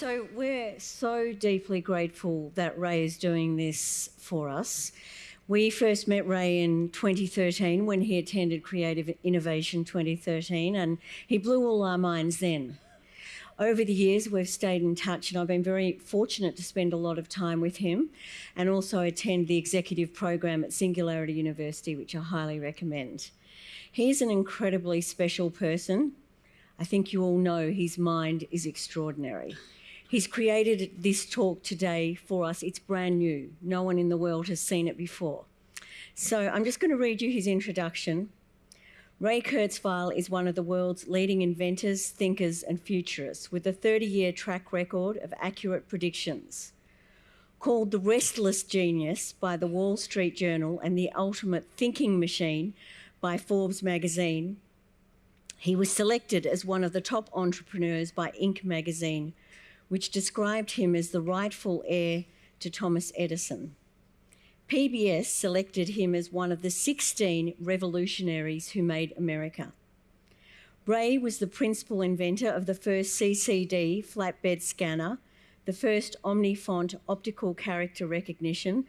So we're so deeply grateful that Ray is doing this for us. We first met Ray in 2013 when he attended Creative Innovation 2013, and he blew all our minds then. Over the years, we've stayed in touch, and I've been very fortunate to spend a lot of time with him and also attend the executive program at Singularity University, which I highly recommend. He's an incredibly special person. I think you all know his mind is extraordinary. He's created this talk today for us. It's brand new. No one in the world has seen it before. So I'm just going to read you his introduction. Ray Kurzweil is one of the world's leading inventors, thinkers, and futurists with a 30 year track record of accurate predictions. Called the restless genius by the Wall Street Journal and the ultimate thinking machine by Forbes magazine, he was selected as one of the top entrepreneurs by Inc. magazine which described him as the rightful heir to Thomas Edison. PBS selected him as one of the 16 revolutionaries who made America. Ray was the principal inventor of the first CCD flatbed scanner, the first Omnifont optical character recognition,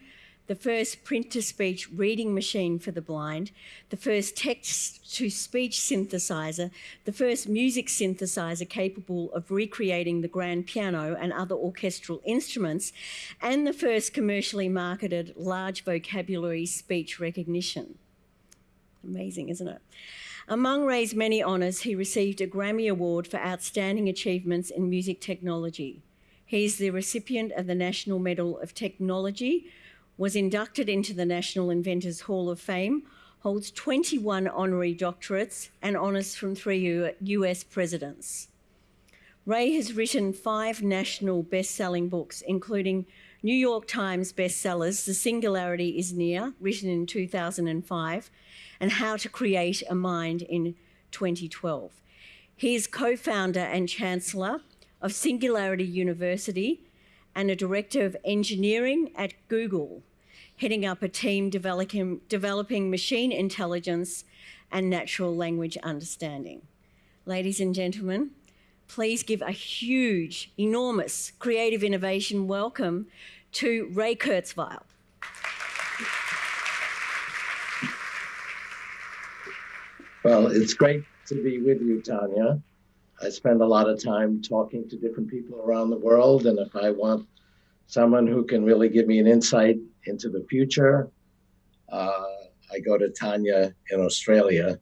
the first print-to-speech reading machine for the blind, the first text-to-speech synthesizer, the first music synthesizer capable of recreating the grand piano and other orchestral instruments, and the first commercially marketed large vocabulary speech recognition. Amazing, isn't it? Among Ray's many honours, he received a Grammy Award for Outstanding Achievements in Music Technology. He is the recipient of the National Medal of Technology was inducted into the National Inventors Hall of Fame, holds 21 honorary doctorates and honours from three US presidents. Ray has written five national best-selling books, including New York Times bestsellers, The Singularity is Near, written in 2005, and How to Create a Mind in 2012. He is co-founder and chancellor of Singularity University and a director of engineering at Google heading up a team developing, developing machine intelligence and natural language understanding. Ladies and gentlemen, please give a huge, enormous creative innovation welcome to Ray Kurzweil. Well, it's great to be with you, Tania. I spend a lot of time talking to different people around the world, and if I want someone who can really give me an insight into the future. Uh, I go to Tania in Australia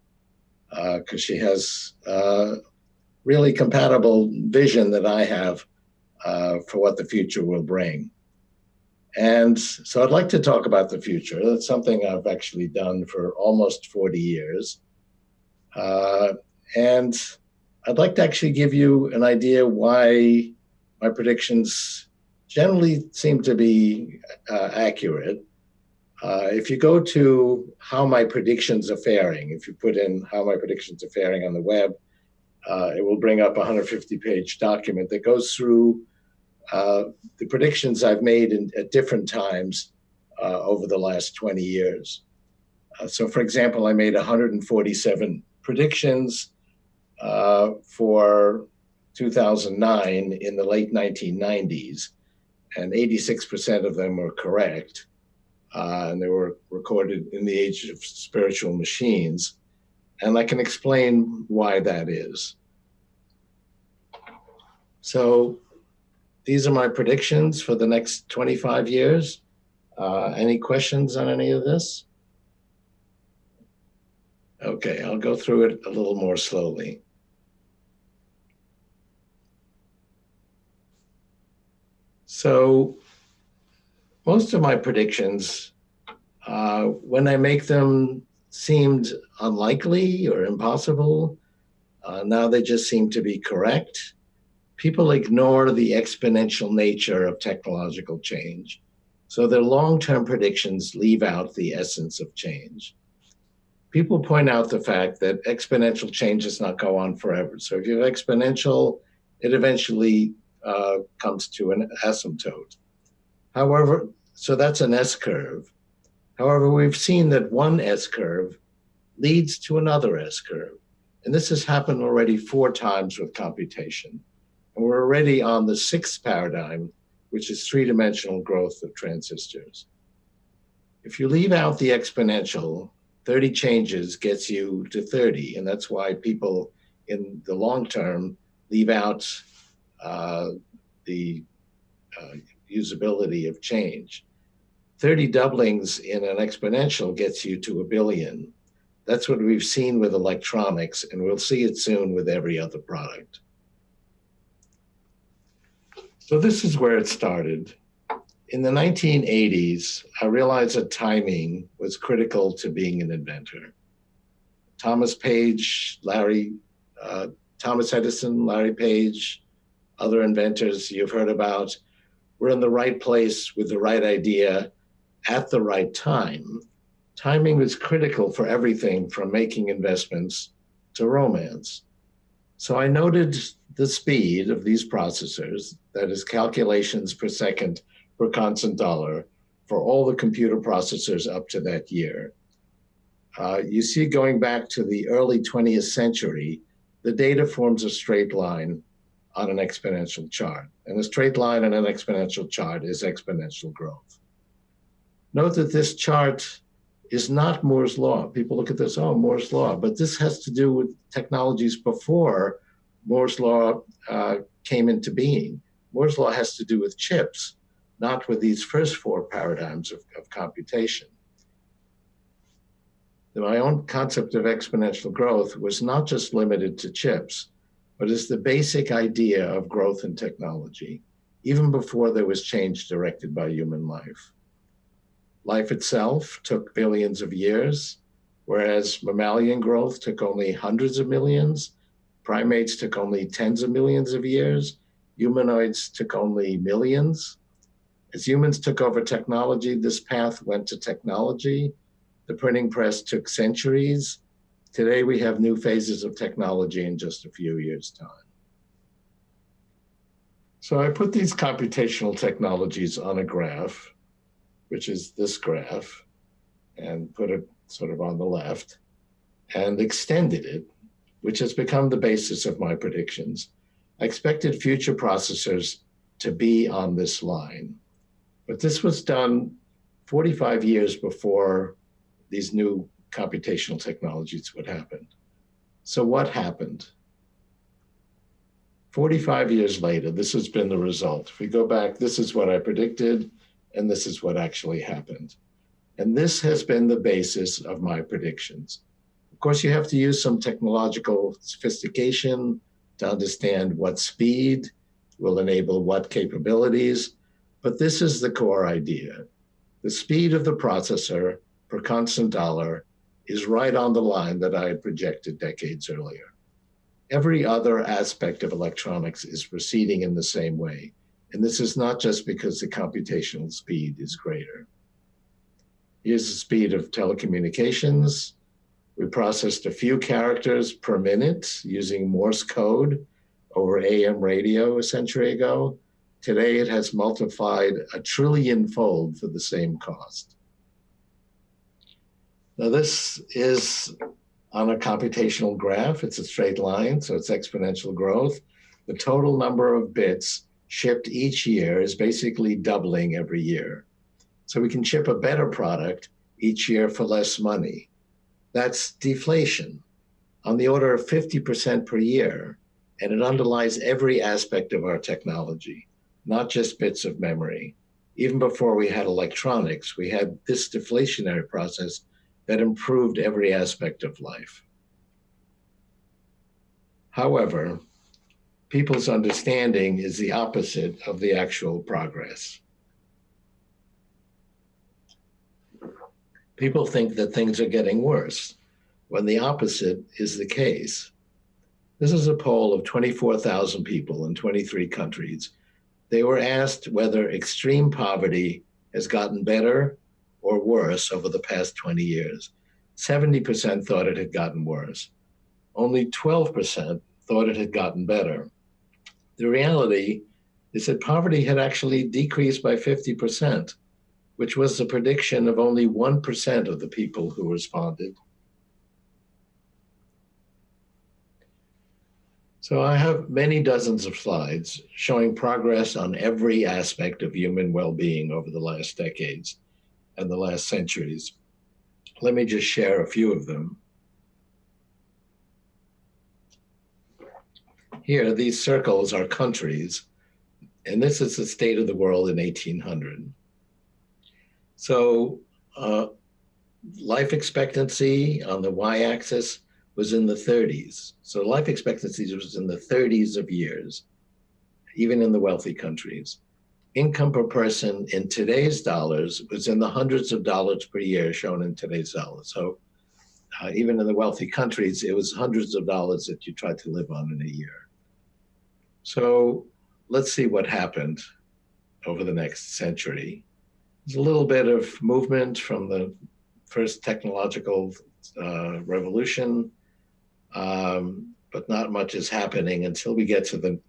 because uh, she has uh, really compatible vision that I have uh, for what the future will bring. And so I'd like to talk about the future. That's something I've actually done for almost 40 years. Uh, and I'd like to actually give you an idea why my predictions generally seem to be uh, accurate. Uh, if you go to how my predictions are faring, if you put in how my predictions are faring on the web, uh, it will bring up a 150 page document that goes through uh, the predictions I've made in, at different times uh, over the last 20 years. Uh, so for example, I made 147 predictions for 2009 in the late 1990s and 86% of them were correct. Uh, and they were recorded in the age of spiritual machines. And I can explain why that is. So these are my predictions for the next 25 years. Uh, any questions on any of this? Okay, I'll go through it a little more slowly. So most of my predictions, uh, when I make them, seemed unlikely or impossible. Uh, now they just seem to be correct. People ignore the exponential nature of technological change. So their long-term predictions leave out the essence of change. People point out the fact that exponential change does not go on forever. So if you have exponential, it eventually uh, comes to an asymptote. However, so that's an S curve. However, we've seen that one S curve leads to another S curve. And this has happened already four times with computation. And we're already on the sixth paradigm, which is three dimensional growth of transistors. If you leave out the exponential, 30 changes gets you to 30. And that's why people in the long term leave out the uh, usability of change. 30 doublings in an exponential gets you to a billion. That's what we've seen with electronics, and we'll see it soon with every other product. So this is where it started. In the 1980s, I realized that timing was critical to being an inventor. Thomas Page, Larry, uh, Thomas Edison, Larry Page, other inventors you've heard about, were in the right place with the right idea at the right time. Timing was critical for everything from making investments to romance. So I noted the speed of these processors, that is calculations per second per constant dollar for all the computer processors up to that year. Uh, you see going back to the early 20th century, the data forms a straight line on an exponential chart. And a straight line on an exponential chart is exponential growth. Note that this chart is not Moore's law. People look at this, oh, Moore's law, but this has to do with technologies before Moore's law uh, came into being. Moore's law has to do with chips, not with these first four paradigms of, of computation. My own concept of exponential growth was not just limited to chips, but it's the basic idea of growth in technology, even before there was change directed by human life. Life itself took billions of years, whereas mammalian growth took only hundreds of millions, primates took only tens of millions of years, humanoids took only millions. As humans took over technology, this path went to technology. The printing press took centuries. Today we have new phases of technology in just a few years' time. So I put these computational technologies on a graph which is this graph, and put it sort of on the left, and extended it, which has become the basis of my predictions. I expected future processors to be on this line, but this was done 45 years before these new computational technologies would happen. So what happened? 45 years later, this has been the result. If we go back, this is what I predicted and this is what actually happened. And this has been the basis of my predictions. Of course, you have to use some technological sophistication to understand what speed will enable what capabilities, but this is the core idea. The speed of the processor per constant dollar is right on the line that I had projected decades earlier. Every other aspect of electronics is proceeding in the same way. And this is not just because the computational speed is greater. Here's the speed of telecommunications. We processed a few characters per minute using Morse code over AM radio a century ago. Today it has multiplied a trillion fold for the same cost. Now this is on a computational graph. It's a straight line, so it's exponential growth. The total number of bits shipped each year is basically doubling every year. So we can ship a better product each year for less money. That's deflation on the order of 50% per year. And it underlies every aspect of our technology, not just bits of memory. Even before we had electronics, we had this deflationary process that improved every aspect of life. However, people's understanding is the opposite of the actual progress. People think that things are getting worse when the opposite is the case. This is a poll of 24,000 people in 23 countries. They were asked whether extreme poverty has gotten better or worse over the past 20 years. 70% thought it had gotten worse. Only 12% thought it had gotten better the reality is that poverty had actually decreased by 50%, which was the prediction of only 1% of the people who responded. So I have many dozens of slides showing progress on every aspect of human well-being over the last decades and the last centuries. Let me just share a few of them. Here, these circles are countries, and this is the state of the world in 1800. So uh, life expectancy on the y-axis was in the 30s. So life expectancy was in the 30s of years, even in the wealthy countries. Income per person in today's dollars was in the hundreds of dollars per year shown in today's dollars. So uh, even in the wealthy countries, it was hundreds of dollars that you tried to live on in a year. So let's see what happened over the next century. There's a little bit of movement from the first technological uh, revolution um, but not much is happening until we get to the,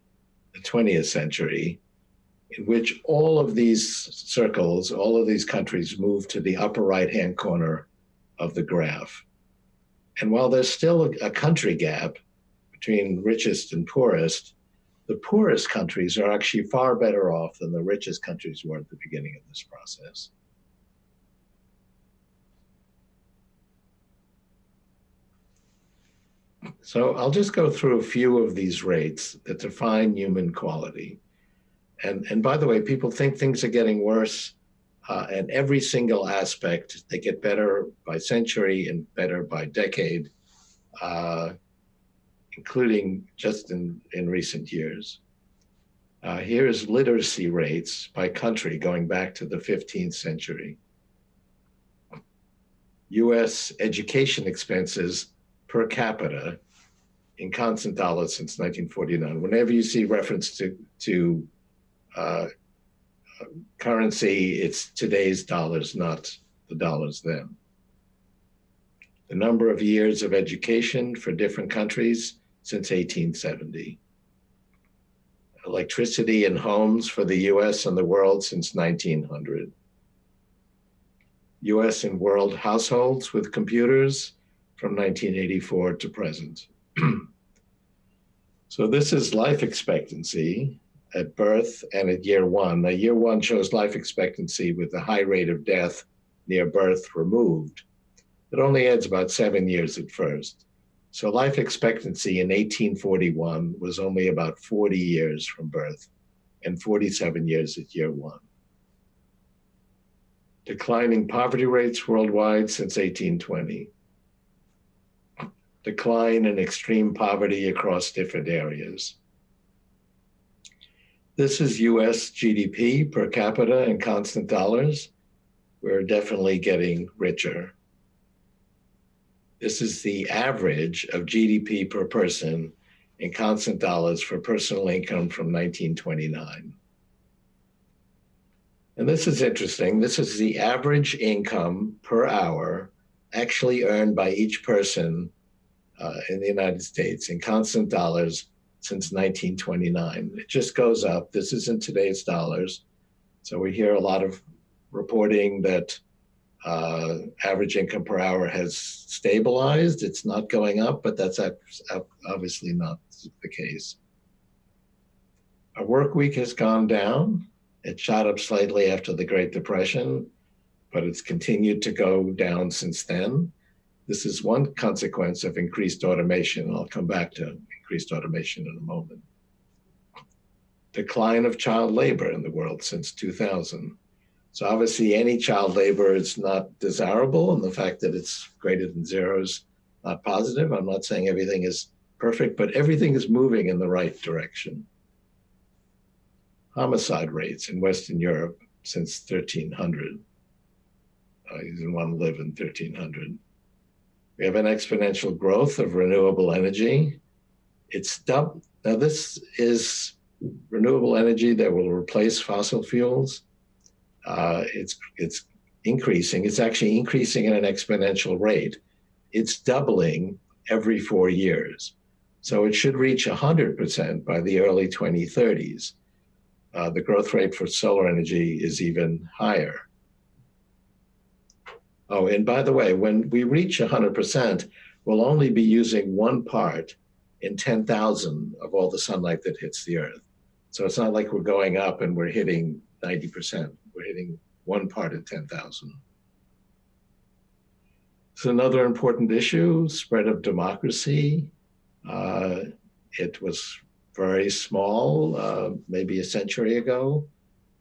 the 20th century, in which all of these circles, all of these countries move to the upper right-hand corner of the graph. And while there's still a, a country gap between richest and poorest, the poorest countries are actually far better off than the richest countries were at the beginning of this process. So I'll just go through a few of these rates that define human quality. And, and by the way, people think things are getting worse uh, and every single aspect, they get better by century and better by decade, uh, including just in, in recent years. Uh, here's literacy rates by country going back to the 15th century. US education expenses per capita in constant dollars since 1949. Whenever you see reference to, to uh, currency, it's today's dollars, not the dollars then. The number of years of education for different countries since 1870. Electricity in homes for the US and the world since 1900. US and world households with computers from 1984 to present. so this is life expectancy at birth and at year one. Now, year one shows life expectancy with the high rate of death near birth removed. It only adds about seven years at first. So life expectancy in 1841 was only about 40 years from birth and 47 years at year one. Declining poverty rates worldwide since 1820 decline in extreme poverty across different areas. This is US GDP per capita in constant dollars. We're definitely getting richer. This is the average of GDP per person in constant dollars for personal income from 1929. And this is interesting. This is the average income per hour actually earned by each person uh, in the United States in constant dollars since 1929. It just goes up. This is in today's dollars. So we hear a lot of reporting that uh, average income per hour has stabilized. It's not going up, but that's obviously not the case. Our work week has gone down. It shot up slightly after the Great Depression, but it's continued to go down since then. This is one consequence of increased automation. I'll come back to increased automation in a moment. Decline of child labor in the world since 2000. So obviously any child labor is not desirable and the fact that it's greater than zero is not positive. I'm not saying everything is perfect, but everything is moving in the right direction. Homicide rates in Western Europe since 1300. Uh, you didn't want to live in 1300. We have an exponential growth of renewable energy. It's double. Now this is renewable energy that will replace fossil fuels. Uh, it's, it's increasing. It's actually increasing at an exponential rate. It's doubling every four years. So it should reach 100% by the early 2030s. Uh, the growth rate for solar energy is even higher. Oh, and by the way, when we reach 100%, we'll only be using one part in 10,000 of all the sunlight that hits the earth. So it's not like we're going up and we're hitting 90%. We're hitting one part in 10,000. It's another important issue, spread of democracy. Uh, it was very small, uh, maybe a century ago.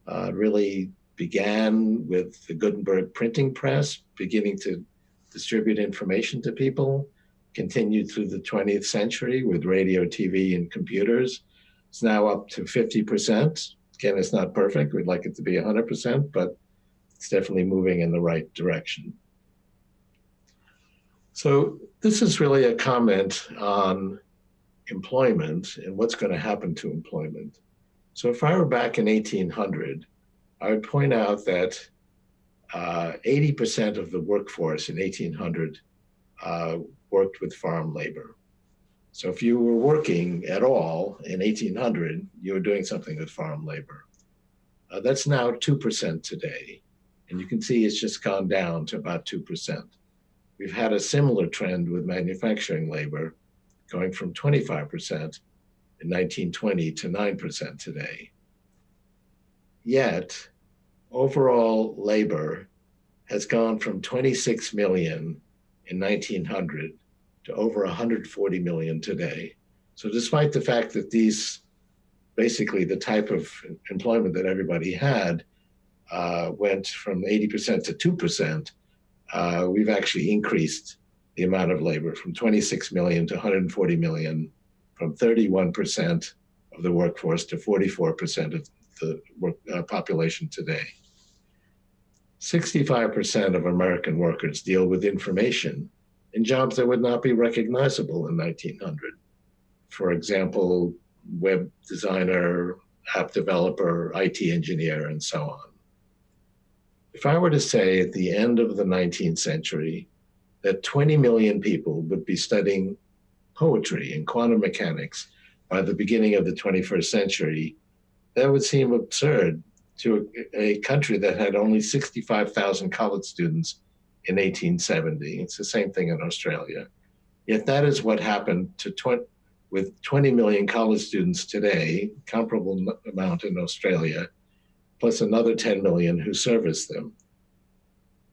Uh, really began with the Gutenberg printing press, beginning to distribute information to people, continued through the 20th century with radio, TV, and computers. It's now up to 50%. Again, it's not perfect. We'd like it to be 100%, but it's definitely moving in the right direction. So this is really a comment on employment and what's going to happen to employment. So if I were back in 1800, I would point out that 80% uh, of the workforce in 1800 uh, worked with farm labor. So if you were working at all in 1800, you were doing something with farm labor. Uh, that's now 2% today. And you can see it's just gone down to about 2%. We've had a similar trend with manufacturing labor going from 25% in 1920 to 9% today. Yet, overall labor has gone from 26 million in 1900 to over 140 million today. So despite the fact that these, basically the type of employment that everybody had, uh, went from 80% to 2%, uh, we've actually increased the amount of labor from 26 million to 140 million, from 31% of the workforce to 44% of the work, uh, population today. 65% of American workers deal with information in jobs that would not be recognizable in 1900. For example, web designer, app developer, IT engineer, and so on. If I were to say at the end of the 19th century that 20 million people would be studying poetry and quantum mechanics by the beginning of the 21st century, that would seem absurd to a, a country that had only 65,000 college students in 1870. It's the same thing in Australia. Yet that is what happened to 20, with 20 million college students today, comparable amount in Australia, plus another 10 million who service them.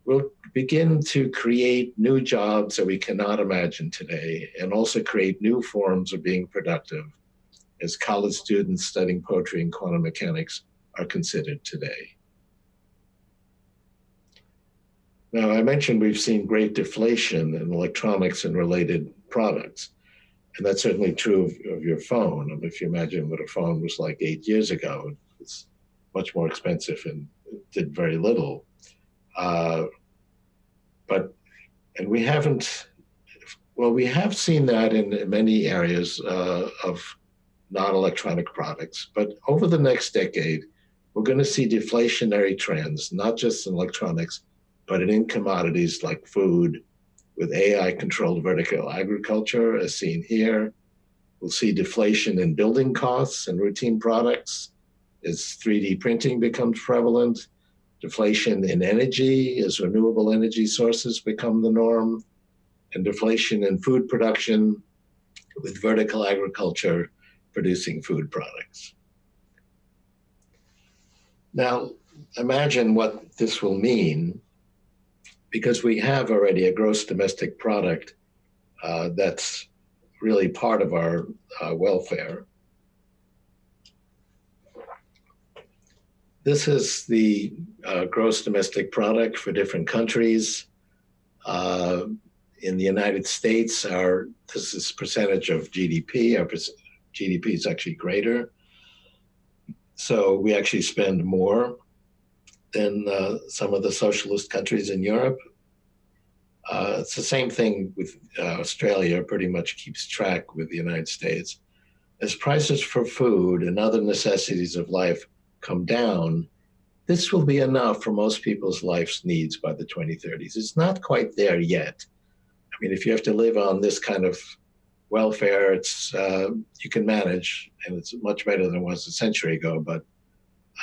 We'll begin to create new jobs that we cannot imagine today and also create new forms of being productive as college students studying poetry and quantum mechanics are considered today. Now, I mentioned we've seen great deflation in electronics and related products. And that's certainly true of, of your phone. I mean, if you imagine what a phone was like eight years ago, it's much more expensive and did very little. Uh, but, and we haven't, well, we have seen that in many areas uh, of non-electronic products. But over the next decade, we're going to see deflationary trends, not just in electronics, but in commodities like food, with AI controlled vertical agriculture, as seen here. We'll see deflation in building costs and routine products as 3D printing becomes prevalent, deflation in energy as renewable energy sources become the norm, and deflation in food production with vertical agriculture producing food products. Now, imagine what this will mean because we have already a gross domestic product uh, that's really part of our uh, welfare. This is the uh, gross domestic product for different countries. Uh, in the United States, our this is percentage of GDP. Our GDP is actually greater. So we actually spend more than uh, some of the socialist countries in Europe. Uh, it's the same thing with uh, Australia, pretty much keeps track with the United States. As prices for food and other necessities of life come down, this will be enough for most people's life's needs by the 2030s. It's not quite there yet. I mean, if you have to live on this kind of welfare, it's uh, you can manage, and it's much better than it was a century ago. But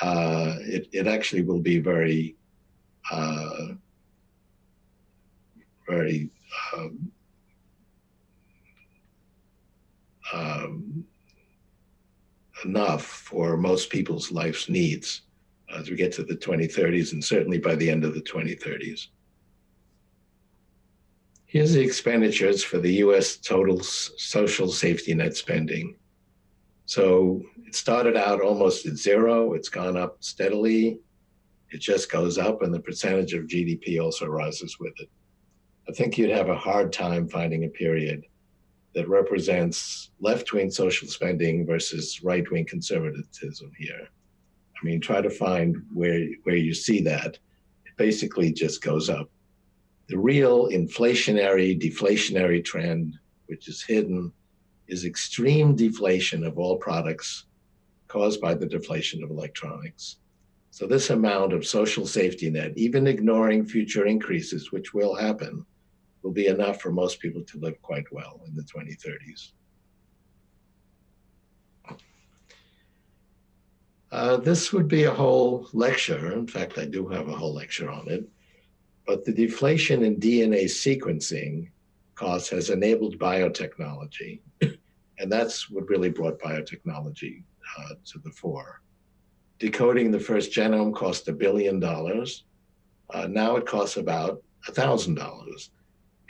uh, it it actually will be very uh, very um, enough for most people's life's needs as we get to the 2030s and certainly by the end of the 2030s. Here's the expenditures for the US total social safety net spending. So it started out almost at zero, it's gone up steadily, it just goes up, and the percentage of GDP also rises with it. I think you'd have a hard time finding a period that represents left wing social spending versus right wing conservatism here. I mean, try to find where, where you see that. It basically just goes up. The real inflationary, deflationary trend, which is hidden, is extreme deflation of all products caused by the deflation of electronics. So this amount of social safety net, even ignoring future increases, which will happen, will be enough for most people to live quite well in the 2030s. Uh, this would be a whole lecture. In fact, I do have a whole lecture on it. But the deflation in DNA sequencing costs has enabled biotechnology. and that's what really brought biotechnology uh, to the fore. Decoding the first genome cost a billion dollars. Uh, now it costs about a thousand dollars.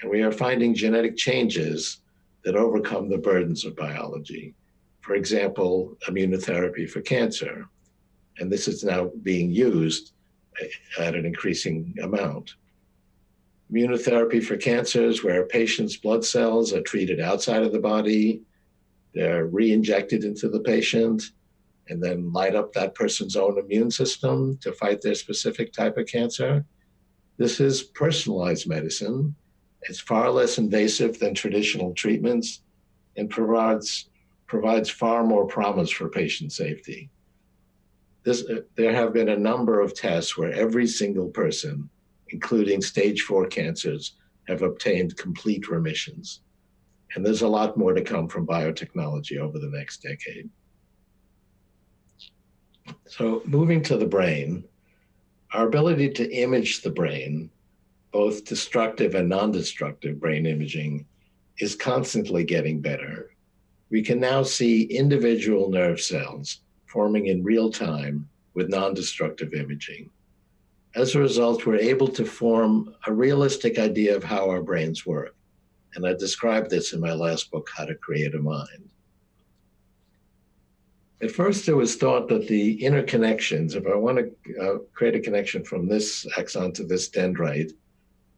And we are finding genetic changes that overcome the burdens of biology. For example, immunotherapy for cancer and this is now being used at an increasing amount. Immunotherapy for cancers, where patient's blood cells are treated outside of the body, they're re-injected into the patient, and then light up that person's own immune system to fight their specific type of cancer. This is personalized medicine. It's far less invasive than traditional treatments and provides, provides far more promise for patient safety this, uh, there have been a number of tests where every single person, including stage four cancers, have obtained complete remissions. And there's a lot more to come from biotechnology over the next decade. So moving to the brain, our ability to image the brain, both destructive and non-destructive brain imaging, is constantly getting better. We can now see individual nerve cells forming in real time with non-destructive imaging. As a result, we're able to form a realistic idea of how our brains work. And I described this in my last book, How to Create a Mind. At first, it was thought that the interconnections, if I want to uh, create a connection from this axon to this dendrite,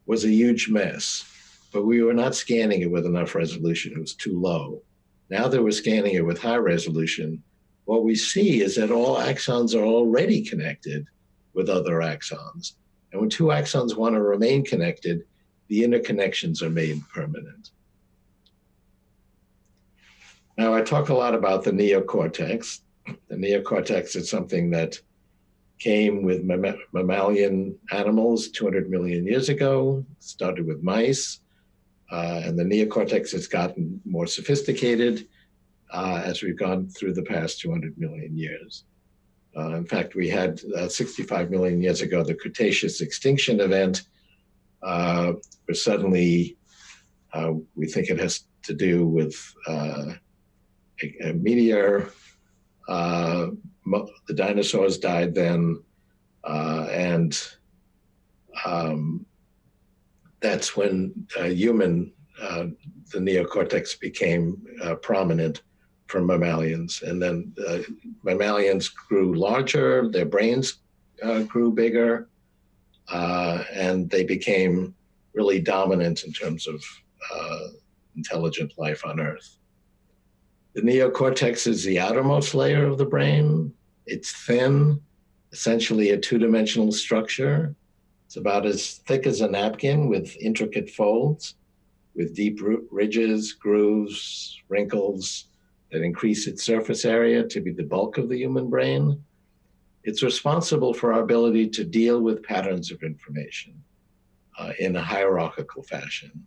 was a huge mess. But we were not scanning it with enough resolution. It was too low. Now that we're scanning it with high resolution, what we see is that all axons are already connected with other axons. And when two axons want to remain connected, the interconnections are made permanent. Now, I talk a lot about the neocortex. The neocortex is something that came with mammalian animals 200 million years ago, started with mice, uh, and the neocortex has gotten more sophisticated uh, as we've gone through the past 200 million years. Uh, in fact, we had uh, 65 million years ago the Cretaceous extinction event, uh, where suddenly uh, we think it has to do with uh, a, a, meteor. the dinosaurs died then, and um, that's when human, the neocortex became prominent from mammalians. And then uh, mammalians grew larger, their brains uh, grew bigger, uh, and they became really dominant in terms of uh, intelligent life on Earth. The neocortex is the outermost layer of the brain. It's thin, essentially a two-dimensional structure. It's about as thick as a napkin with intricate folds, with deep ridges, grooves, wrinkles, that increase its surface area to be the bulk of the human brain. It's responsible for our ability to deal with patterns of information uh, in a hierarchical fashion.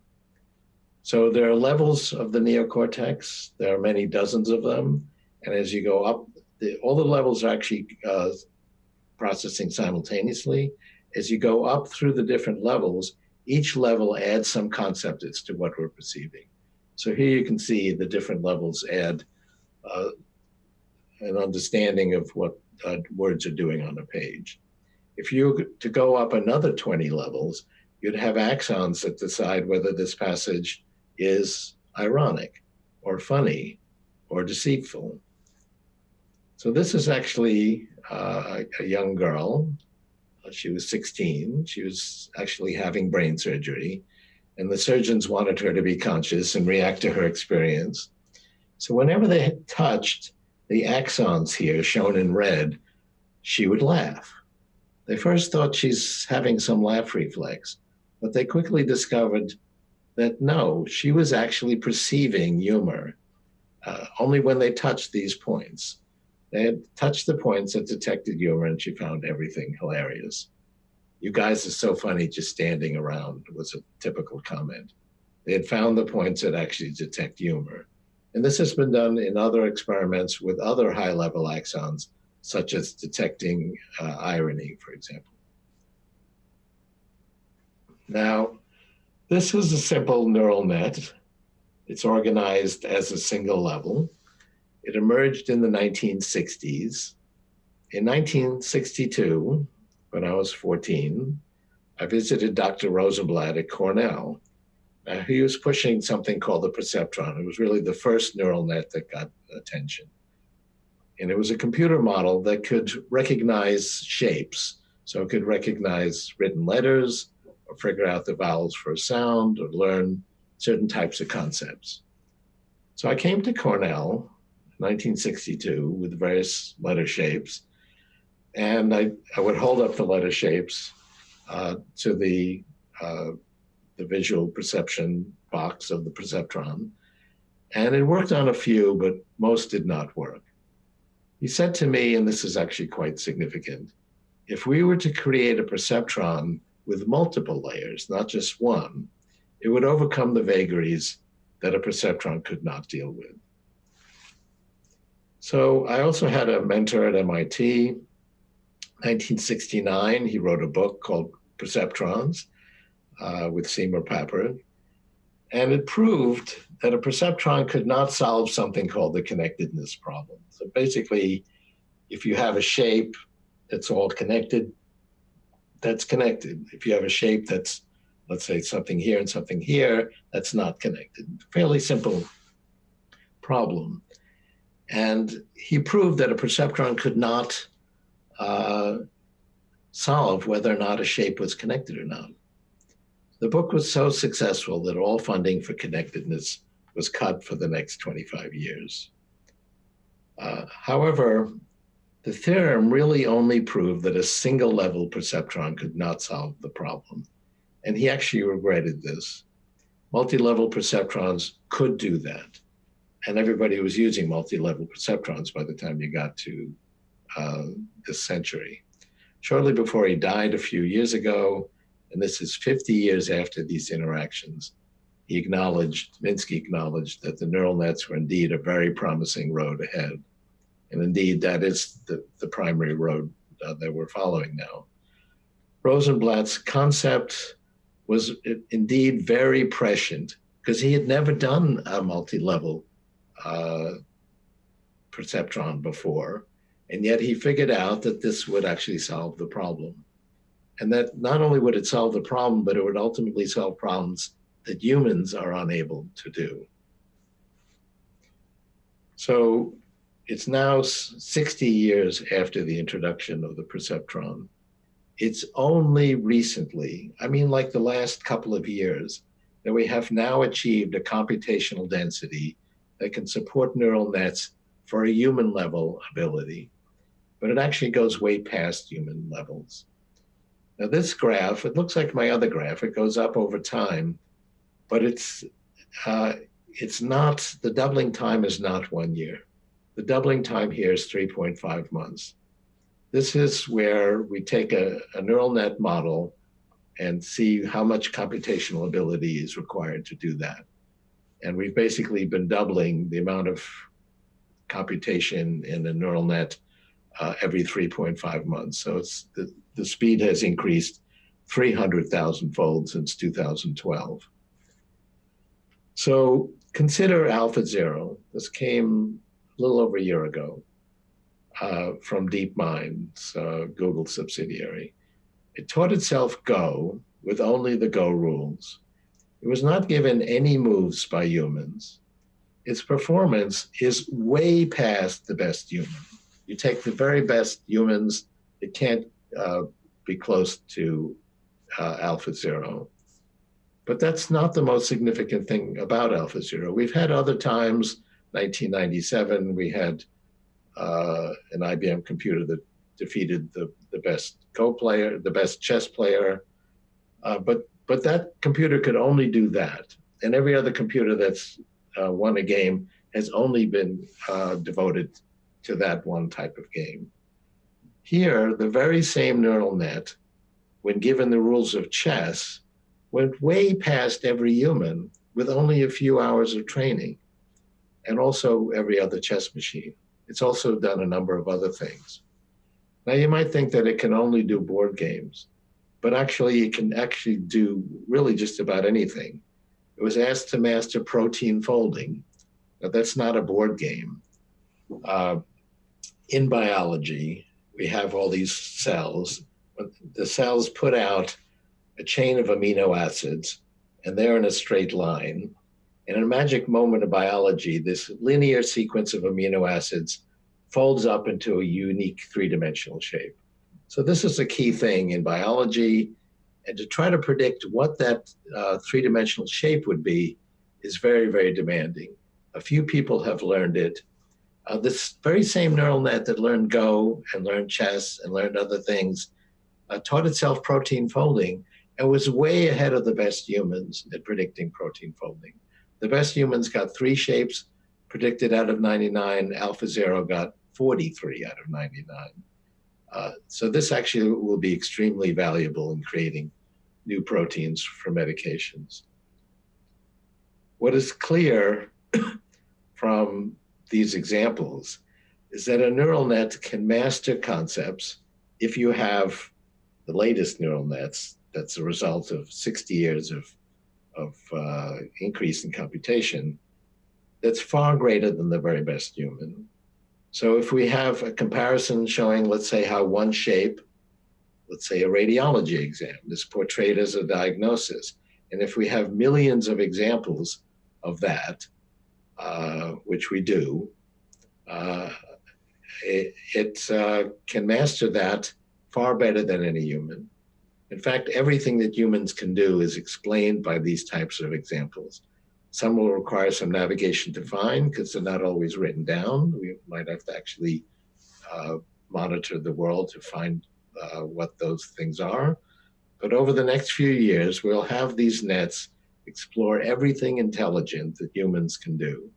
So there are levels of the neocortex. There are many dozens of them. And as you go up, the, all the levels are actually uh, processing simultaneously. As you go up through the different levels, each level adds some concept as to what we're perceiving. So here you can see the different levels add uh, an understanding of what uh, words are doing on a page. If you to go up another 20 levels, you'd have axons that decide whether this passage is ironic or funny or deceitful. So this is actually uh, a young girl. She was 16. She was actually having brain surgery and the surgeons wanted her to be conscious and react to her experience. So whenever they touched the axons here shown in red, she would laugh. They first thought she's having some laugh reflex, but they quickly discovered that no, she was actually perceiving humor uh, only when they touched these points. They had touched the points that detected humor and she found everything hilarious. You guys are so funny just standing around was a typical comment. They had found the points that actually detect humor. And this has been done in other experiments with other high level axons, such as detecting uh, irony, for example. Now, this is a simple neural net. It's organized as a single level. It emerged in the 1960s. In 1962, when I was 14, I visited Dr. Rosenblatt at Cornell. Uh, he was pushing something called the perceptron. It was really the first neural net that got attention. And it was a computer model that could recognize shapes. So it could recognize written letters or figure out the vowels for a sound or learn certain types of concepts. So I came to Cornell 1962 with various letter shapes and I, I would hold up the letter shapes uh, to the, uh, the visual perception box of the perceptron. And it worked on a few, but most did not work. He said to me, and this is actually quite significant, if we were to create a perceptron with multiple layers, not just one, it would overcome the vagaries that a perceptron could not deal with. So I also had a mentor at MIT 1969, he wrote a book called Perceptrons uh, with Seymour Papert. And it proved that a perceptron could not solve something called the connectedness problem. So basically, if you have a shape that's all connected, that's connected. If you have a shape that's, let's say, something here and something here, that's not connected. Fairly simple problem. And he proved that a perceptron could not uh, solve whether or not a shape was connected or not. The book was so successful that all funding for connectedness was cut for the next 25 years. Uh, however, the theorem really only proved that a single level perceptron could not solve the problem. And he actually regretted this. Multi-level perceptrons could do that. And everybody was using multi-level perceptrons by the time you got to uh, this century. Shortly before he died a few years ago, and this is 50 years after these interactions, he acknowledged, Minsky acknowledged that the neural nets were indeed a very promising road ahead. And indeed, that is the, the primary road uh, that we're following now. Rosenblatt's concept was indeed very prescient because he had never done a multi-level uh, perceptron before. And yet he figured out that this would actually solve the problem. And that not only would it solve the problem, but it would ultimately solve problems that humans are unable to do. So it's now 60 years after the introduction of the perceptron. It's only recently, I mean, like the last couple of years, that we have now achieved a computational density that can support neural nets for a human level ability but it actually goes way past human levels. Now this graph, it looks like my other graph, it goes up over time, but it's, uh, it's not, the doubling time is not one year. The doubling time here is 3.5 months. This is where we take a, a neural net model and see how much computational ability is required to do that. And we've basically been doubling the amount of computation in a neural net uh, every 3.5 months. So it's the, the speed has increased 300,000 fold since 2012. So consider AlphaZero. This came a little over a year ago. uh, from DeepMind's uh, Google subsidiary. It taught itself Go with only the Go rules. It was not given any moves by humans. Its performance is way past the best human. You take the very best humans, it can't uh, be close to uh, Alpha Zero. But that's not the most significant thing about Alpha Zero. We've had other times, 1997, we had uh, an IBM computer that defeated the, the best Go player, the best chess player. Uh, but but that computer could only do that, and every other computer that's uh, won a game has only been uh, devoted to that one type of game. Here, the very same neural net, when given the rules of chess, went way past every human with only a few hours of training, and also every other chess machine. It's also done a number of other things. Now you might think that it can only do board games, but actually it can actually do really just about anything. It was asked to master protein folding. Now that's not a board game. Uh, in biology, we have all these cells. The cells put out a chain of amino acids, and they're in a straight line. And in a magic moment of biology, this linear sequence of amino acids folds up into a unique three-dimensional shape. So this is a key thing in biology, and to try to predict what that uh, three-dimensional shape would be is very, very demanding. A few people have learned it. Uh, this very same neural net that learned Go and learned chess and learned other things uh, taught itself protein folding and was way ahead of the best humans at predicting protein folding. The best humans got three shapes predicted out of 99. Alpha Zero got 43 out of 99. Uh, so this actually will be extremely valuable in creating new proteins for medications. What is clear from these examples is that a neural net can master concepts if you have the latest neural nets that's a result of 60 years of of uh, increase in computation that's far greater than the very best human. So if we have a comparison showing, let's say, how one shape, let's say a radiology exam, is portrayed as a diagnosis, and if we have millions of examples of that, uh, which we do, uh, it, it uh, can master that far better than any human. In fact, everything that humans can do is explained by these types of examples. Some will require some navigation to find because they're not always written down. We might have to actually uh, monitor the world to find uh, what those things are. But over the next few years, we'll have these nets explore everything intelligent that humans can do.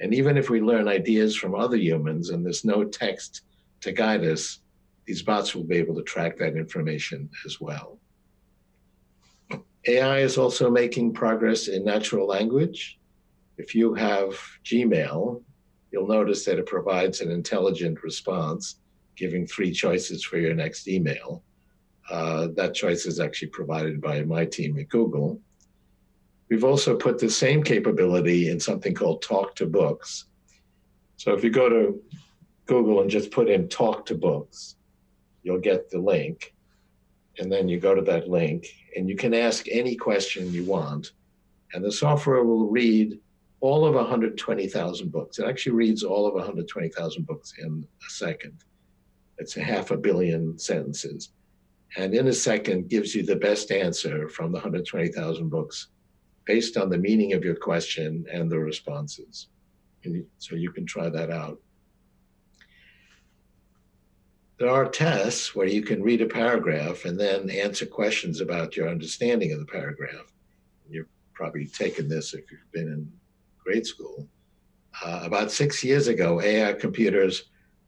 And even if we learn ideas from other humans and there's no text to guide us, these bots will be able to track that information as well. AI is also making progress in natural language. If you have Gmail, you'll notice that it provides an intelligent response, giving three choices for your next email. Uh, that choice is actually provided by my team at Google. We've also put the same capability in something called Talk to Books. So if you go to Google and just put in Talk to Books, you'll get the link. And then you go to that link and you can ask any question you want. And the software will read all of 120,000 books. It actually reads all of 120,000 books in a second. It's a half a billion sentences. And in a second gives you the best answer from the 120,000 books based on the meaning of your question and the responses. And so you can try that out. There are tests where you can read a paragraph and then answer questions about your understanding of the paragraph. You've probably taken this if you've been in grade school. Uh, about six years ago, AI computers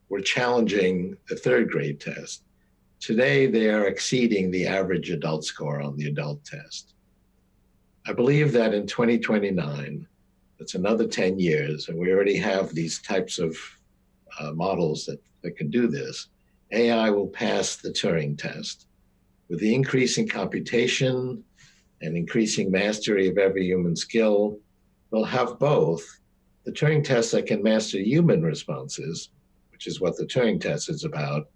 were challenging the third grade test. Today, they are exceeding the average adult score on the adult test. I believe that in 2029, that's another 10 years, and we already have these types of uh, models that, that can do this. AI will pass the Turing test. With the increasing computation and increasing mastery of every human skill, we'll have both the Turing test that can master human responses, which is what the Turing test is about,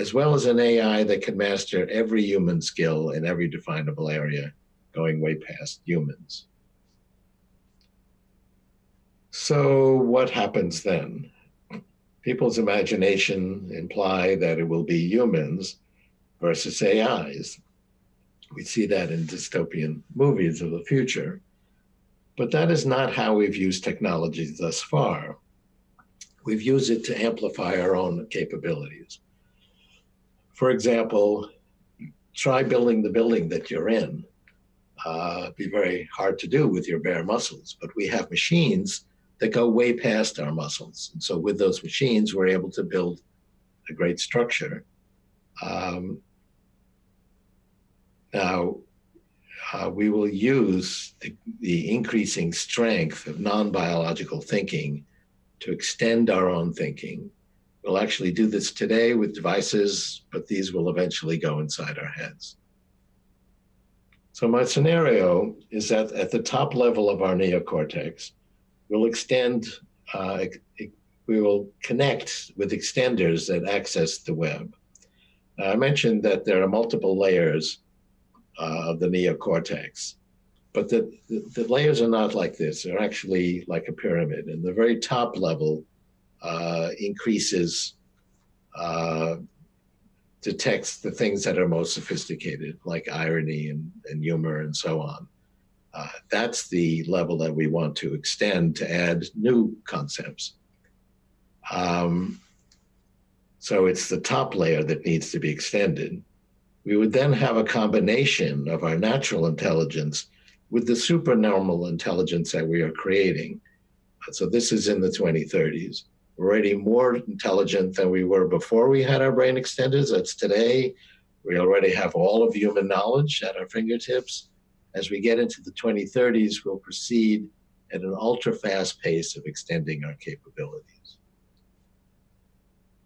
as well as an AI that can master every human skill in every definable area, going way past humans. So what happens then? People's imagination imply that it will be humans versus AIs. We see that in dystopian movies of the future. But that is not how we've used technology thus far. We've used it to amplify our own capabilities. For example, try building the building that you're in. Uh, be very hard to do with your bare muscles, but we have machines that go way past our muscles. And so with those machines, we're able to build a great structure. Um, now, uh, we will use the, the increasing strength of non-biological thinking to extend our own thinking. We'll actually do this today with devices, but these will eventually go inside our heads. So my scenario is that at the top level of our neocortex, we'll extend, uh, we will connect with extenders that access the web. I mentioned that there are multiple layers uh, of the neocortex. But the, the, the, layers are not like this. They're actually like a pyramid. And the very top level uh, increases, uh, detects the things that are most sophisticated, like irony and, and humor and so on. Uh, that's the level that we want to extend to add new concepts. Um, so it's the top layer that needs to be extended we would then have a combination of our natural intelligence with the supernormal intelligence that we are creating. So this is in the 2030s. We're already more intelligent than we were before we had our brain extenders. That's today. We already have all of human knowledge at our fingertips. As we get into the 2030s, we'll proceed at an ultra fast pace of extending our capabilities.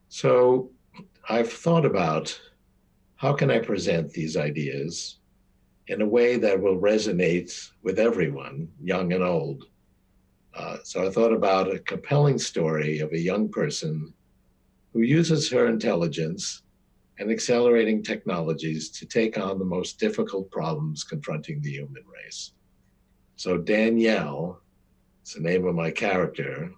So I've thought about how can I present these ideas in a way that will resonate with everyone, young and old? Uh, so I thought about a compelling story of a young person who uses her intelligence and accelerating technologies to take on the most difficult problems confronting the human race. So Danielle, it's the name of my character.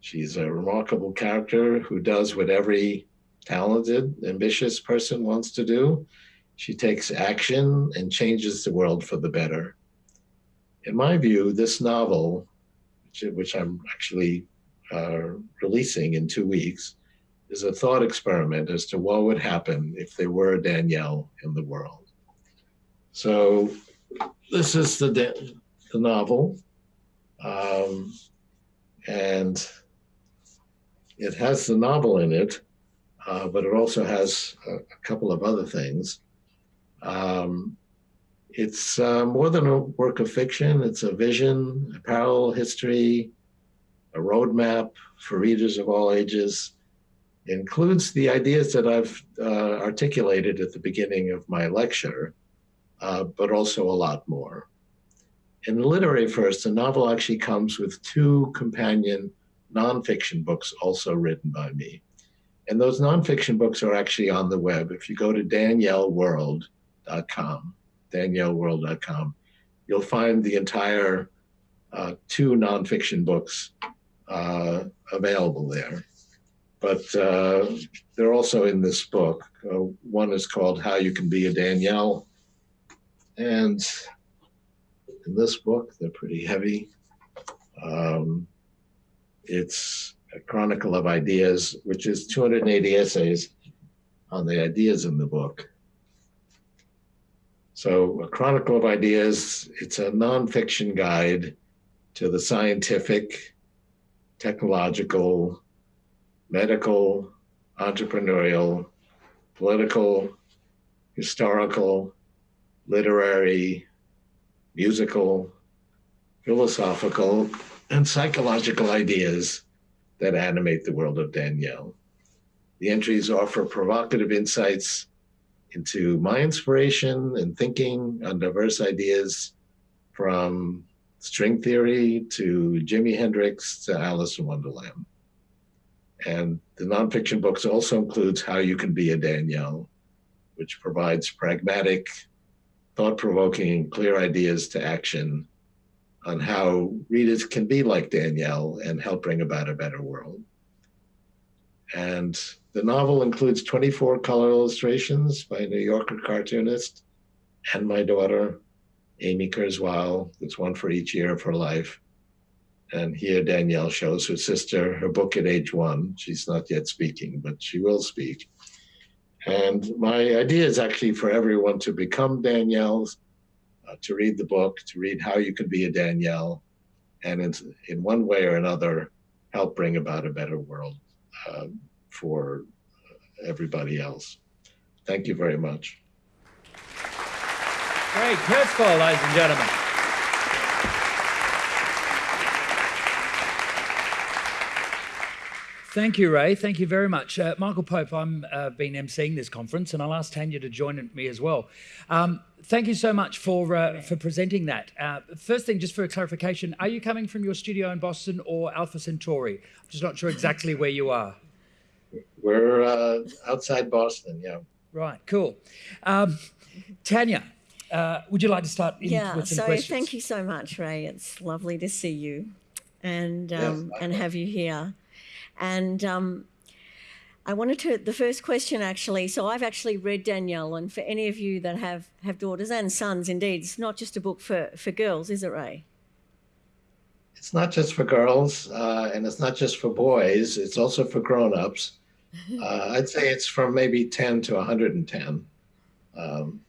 She's a remarkable character who does what every talented, ambitious person wants to do. She takes action and changes the world for the better. In my view, this novel, which, I'm actually uh, releasing in two weeks, is a thought experiment as to what would happen if there were a Danielle in the world. So this is the, the novel. Um, and it has the novel in it, uh, but it also has a, a, couple of other things. Um, it's uh, more than a work of fiction. It's a vision, a parallel history, a roadmap for readers of all ages. It includes the ideas that I've uh, articulated at the beginning of my lecture, uh, but also a lot more. In literary first, the novel actually comes with two companion nonfiction books also written by me. And those nonfiction books are actually on the web. If you go to danielleworld.com, danielleworld.com, you'll find the entire uh, two nonfiction books uh, available there. But uh, they're also in this book. Uh, one is called How You Can Be a Danielle. And in this book, they're pretty heavy. Um, it's a Chronicle of Ideas, which is 280 essays on the ideas in the book. So a Chronicle of Ideas, it's a nonfiction guide to the scientific, technological, medical, entrepreneurial, political, historical, literary, musical, philosophical, and psychological ideas that animate the world of Danielle. The entries offer provocative insights into my inspiration and thinking on diverse ideas from string theory to Jimi Hendrix to Alice in Wonderland. And the nonfiction books also includes How You Can Be a Danielle, which provides pragmatic, thought-provoking, clear ideas to action on how readers can be like Danielle and help bring about a better world. And the novel includes 24 color illustrations by a New Yorker cartoonist and my daughter, Amy Kurzweil. It's one for each year of her life. And here Danielle shows her sister her book at age one. She's not yet speaking, but she will speak. And my idea is actually for everyone to become Danielle's, uh, to read the book, to read how you can be a Danielle, and in, in one way or another, help bring about a better world um, for everybody else. Thank you very much. Great, Kurzweil, ladies and gentlemen. Thank you, Ray. Thank you very much. Uh, Michael Pope, I'm uh, been emceeing this conference and I'll ask Tania to join me as well. Um, thank you so much for, uh, for presenting that. Uh, first thing, just for a clarification, are you coming from your studio in Boston or Alpha Centauri? I'm just not sure exactly where you are. We're uh, outside Boston, yeah. Right, cool. Um, Tania, uh, would you like to start yeah, with some so questions? thank you so much, Ray. It's lovely to see you and, um, Yes, and have you here. And um, I wanted to, the first question actually, so I've actually read Danielle, and for any of you that have, have daughters and sons, indeed, it's not just a book for, for girls, is it, Ray? It's not just for girls, uh, and it's not just for boys. It's also for grown-ups. Uh, I'd say it's from maybe 10 to 110. Um,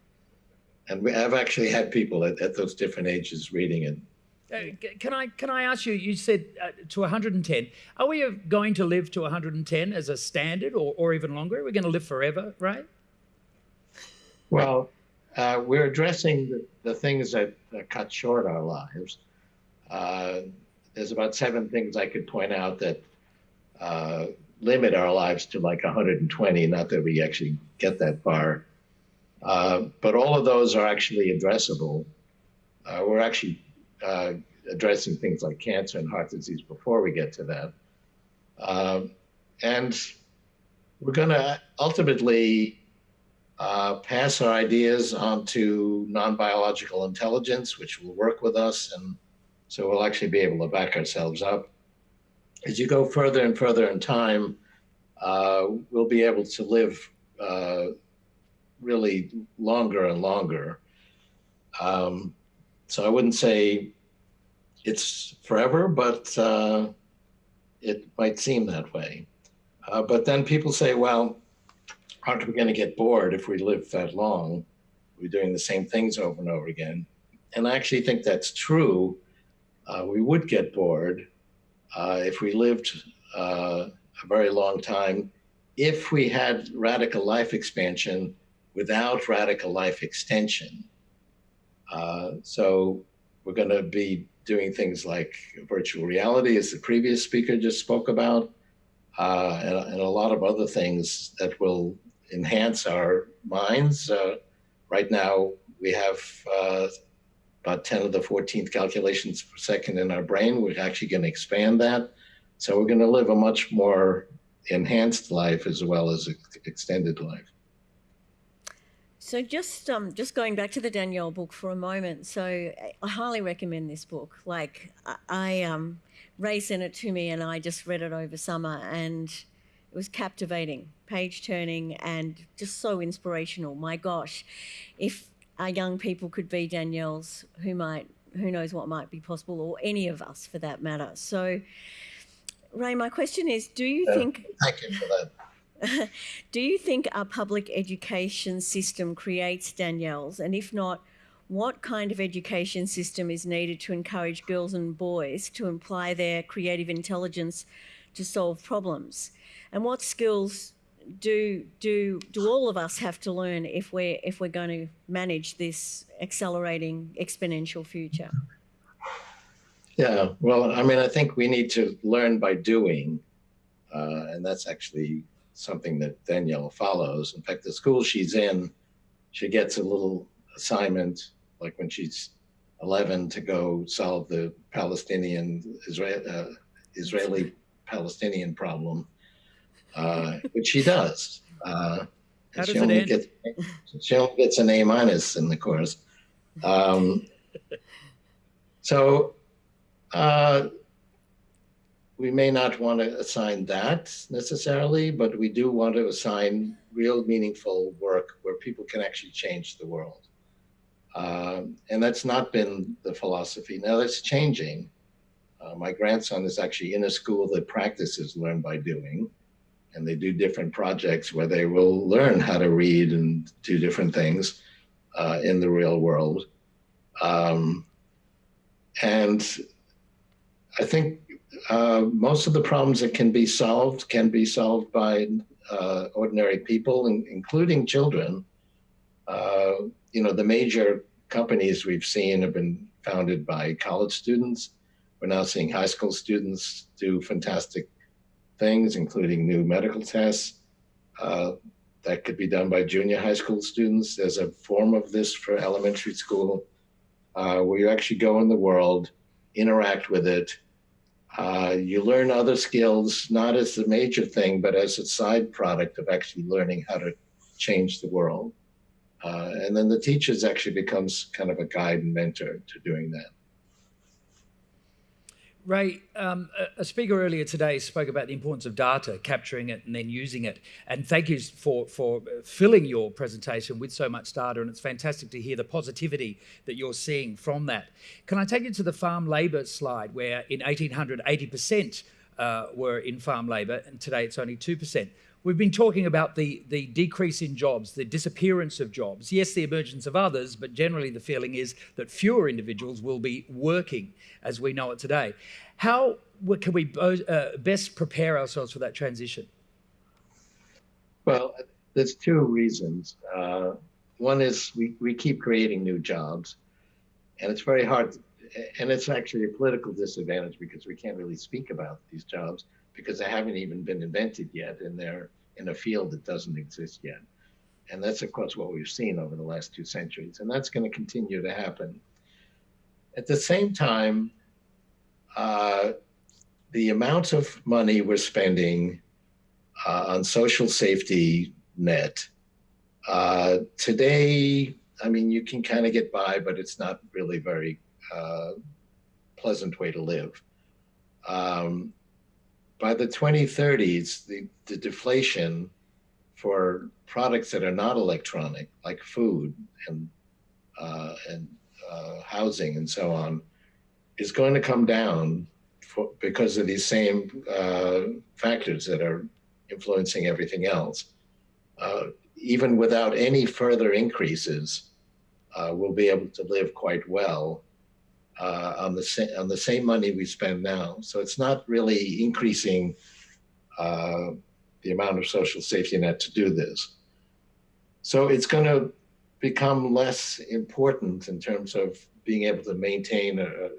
and we, I've actually had people at, at those different ages reading it. Uh, can I can I ask you? You said uh, to 110. Are we uh, going to live to 110 as a standard, or, or even longer? We're we going to live forever, right? Well, uh, we're addressing the, the things that, that cut short our lives. Uh, there's about seven things I could point out that uh, limit our lives to like 120. Not that we actually get that far, uh, but all of those are actually addressable. Uh, we're actually uh, addressing things like cancer and heart disease before we get to that. Um, and we're going to ultimately uh, pass our ideas on to non-biological intelligence, which will work with us. And so we'll actually be able to back ourselves up. As you go further and further in time, uh, we'll be able to live uh, really longer and longer. Um, so I wouldn't say it's forever, but uh, it might seem that way. Uh, but then people say, well, aren't we going to get bored if we live that long? We're doing the same things over and over again. And I actually think that's true. Uh, we would get bored uh, if we lived uh, a very long time, if we had radical life expansion without radical life extension. Uh, so we're going to be doing things like virtual reality, as the previous speaker just spoke about, uh, and, and, a lot of other things that will enhance our minds. Uh, right now, we have uh, about 10 to the 14th calculations per second in our brain. We're actually going to expand that. So we're going to live a much more enhanced life as well as extended life. So just um, just going back to the Danielle book for a moment. So I highly recommend this book. Like I, I um, Ray sent it to me, and I just read it over summer, and it was captivating, page turning, and just so inspirational. My gosh, if our young people could be Danielle's, who might who knows what might be possible, or any of us for that matter. So, Ray, my question is: Do you Yeah, think Thank you for that. do you think our public education system creates Danielle's? And if not, what kind of education system is needed to encourage girls and boys to apply their creative intelligence to solve problems? And what skills do do do all of us have to learn if we're if we're going to manage this accelerating exponential future? Yeah, well, I mean, I think we need to learn by doing, uh, and that's actually something that Danielle follows. In fact, the school she's in, she gets a little assignment, like when she's 11, to go solve the Palestinian Israel, uh, Israeli Palestinian problem. uh, which she does. Uh, does she only gets she only gets an A minus in the course. Um, so uh, we may not want to assign that necessarily, but we do want to assign real meaningful work where people can actually change the world. Um, and that's not been the philosophy. Now that's changing. Uh, my grandson is actually in a school that practices learn by doing, and they do different projects where they will learn how to read and do different things uh, in the real world. Um, and I think uh, most of the problems that can be solved can be solved by uh, ordinary people, in, including children. Uh, you know, the major companies we've seen have been founded by college students. We're now seeing high school students do fantastic things, including new medical tests. Uh, that could be done by junior high school students. There's a form of this for elementary school uh, where you actually go in the world, interact with it. Uh, you learn other skills, not as the major thing, but as a side product of actually learning how to change the world. Uh, and then the teachers actually becomes kind of a guide and mentor to doing that. Ray, um, a, speaker earlier today spoke about the importance of data, capturing it and then using it. And thank you for, for filling your presentation with so much data. And it's fantastic to hear the positivity that you're seeing from that. Can I take you to the farm labour slide, where in 1800, 80% uh, were in farm labour, and today it's only 2%. We've been talking about the, the decrease in jobs, the disappearance of jobs. Yes, the emergence of others, but generally the feeling is that fewer individuals will be working as we know it today. How can we uh, best prepare ourselves for that transition? Well, there's two reasons. Uh, one is we, we keep creating new jobs, and it's very hard, and it's actually a political disadvantage because we can't really speak about these jobs because they haven't even been invented yet and they're in a field that doesn't exist yet. And that's, of course, what we've seen over the last two centuries. And that's going to continue to happen. At the same time, uh, the amount of money we're spending uh, on social safety net uh, today, I mean, you can kind of get by, but it's not really very uh, pleasant way to live. Um, by the 2030s, the, the deflation for products that are not electronic, like food and uh, and uh, housing and so on, is going to come down for, because of these same uh, factors that are influencing everything else. Uh, even without any further increases, uh, we'll be able to live quite well uh, on the same on the same money we spend now. So it's not really increasing uh, the amount of social safety net to do this. So it's going to become less important in terms of being able to maintain a,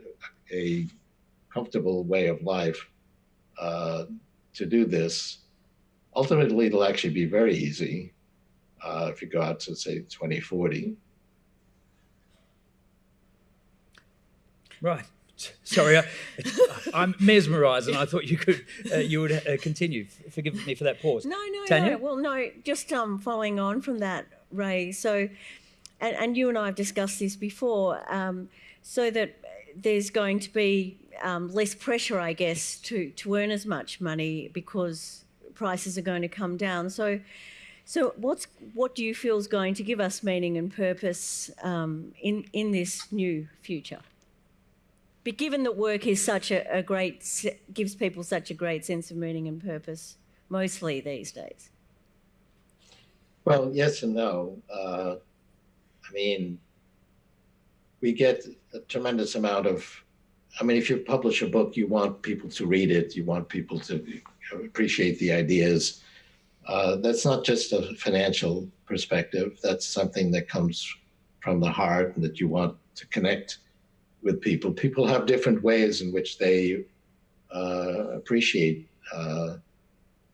a comfortable way of life uh, to do this. Ultimately, it'll actually be very easy uh, if you go out to say 2040. Right. Sorry, I, am mesmerised, and I thought you could uh, you would uh, continue. Forgive me for that pause. No, no, Tania? no. Well, no. Just um, following on from that, Ray. So, and, and you and I have discussed this before. Um, so that there's going to be um, less pressure, I guess, to to earn as much money because prices are going to come down. So. So, what's what do you feel is going to give us meaning and purpose um, in in this new future? But given that work is such a, a great, gives people such a great sense of meaning and purpose, mostly these days. Well, yes and no. Uh, I mean, we get a tremendous amount of. I mean, if you publish a book, you want people to read it. You want people to appreciate the ideas. Uh, that's not just a financial perspective. That's something that comes from the heart and that you want to connect with people. People have different ways in which they uh, appreciate uh,